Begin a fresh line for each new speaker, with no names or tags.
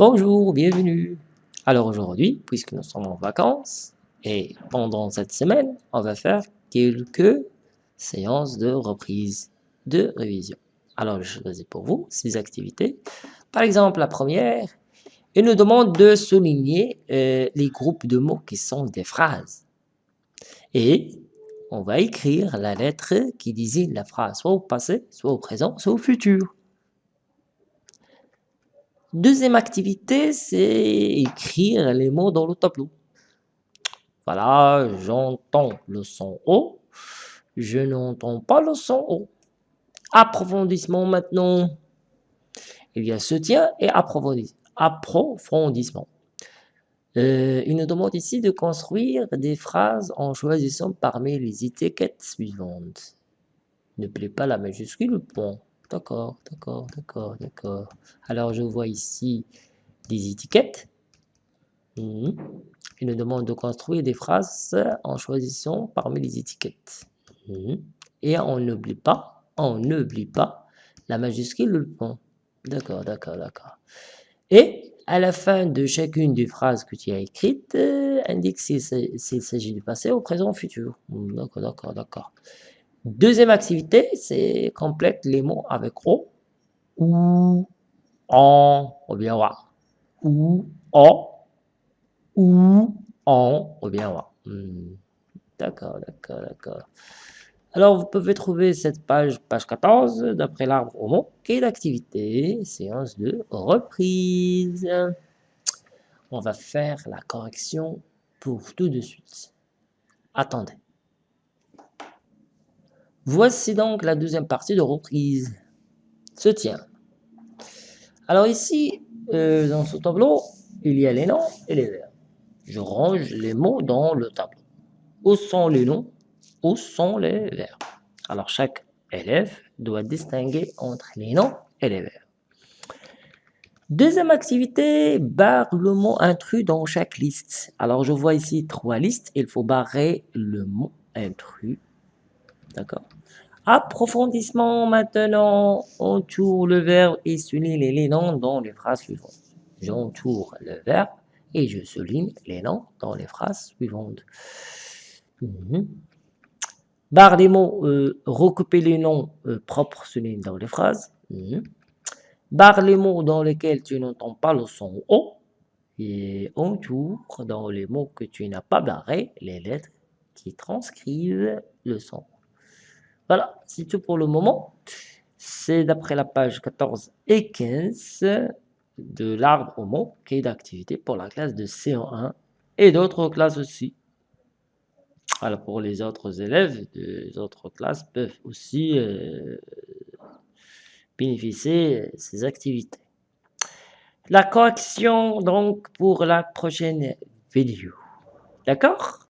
Bonjour, bienvenue. Alors aujourd'hui, puisque nous sommes en vacances, et pendant cette semaine, on va faire quelques séances de reprise de révision. Alors je choisis pour vous ces activités. Par exemple, la première, il nous demande de souligner euh, les groupes de mots qui sont des phrases. Et on va écrire la lettre qui désigne la phrase, soit au passé, soit au présent, soit au futur. Deuxième activité, c'est écrire les mots dans le tableau. Voilà, j'entends le son O, je n'entends pas le son O. Approfondissement maintenant. Il y a soutien et approfondissement. Euh, il nous demande ici de construire des phrases en choisissant parmi les étiquettes suivantes. Ne plaît pas la majuscule, point. D'accord, d'accord, d'accord, d'accord. Alors, je vois ici des étiquettes. Hmm. Il nous demande de construire des phrases en choisissant parmi les étiquettes. Hmm. Et on n'oublie pas, on n'oublie pas la majuscule le point. D'accord, d'accord, d'accord. Et à la fin de chacune des phrases que tu as écrites, euh, indique s'il s'agit du passé, au présent, au futur. Hmm, d'accord, d'accord, d'accord. Deuxième activité, c'est complète les mots avec O, ou, en, ou bien wa. Ou, o, ou, en, ou bien wa. Hmm. D'accord, d'accord, d'accord. Alors, vous pouvez trouver cette page, page 14, d'après l'arbre au mot, qui est l'activité, séance de reprise. On va faire la correction pour tout de suite. Attendez. Voici donc la deuxième partie de reprise. Se tient. Alors ici, euh, dans ce tableau, il y a les noms et les verbes. Je range les mots dans le tableau. Où sont les noms? Où sont les verbes? Alors chaque élève doit distinguer entre les noms et les verbes. Deuxième activité, barre le mot intrus dans chaque liste. Alors je vois ici trois listes, il faut barrer le mot intrus. D'accord? Approfondissement maintenant, entoure le verbe et souligne les noms dans les phrases suivantes. J'entoure le verbe et je souligne les noms dans les phrases suivantes. Mhm. Barre des mots, euh, recouper les noms euh, propres souligne dans les phrases. Mhm. Barre les mots dans lesquels tu n'entends pas le son O. Et entoure dans les mots que tu n'as pas barré les lettres qui transcrivent le son. Voilà, c'est tout pour le moment. C'est d'après la page 14 et 15 de l'arbre au mot qui est d'activité pour la classe de C1 et d'autres classes aussi. Alors pour les autres élèves des autres classes peuvent aussi euh, bénéficier de ces activités. La correction donc pour la prochaine vidéo. D'accord?